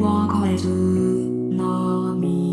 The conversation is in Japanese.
は変れず波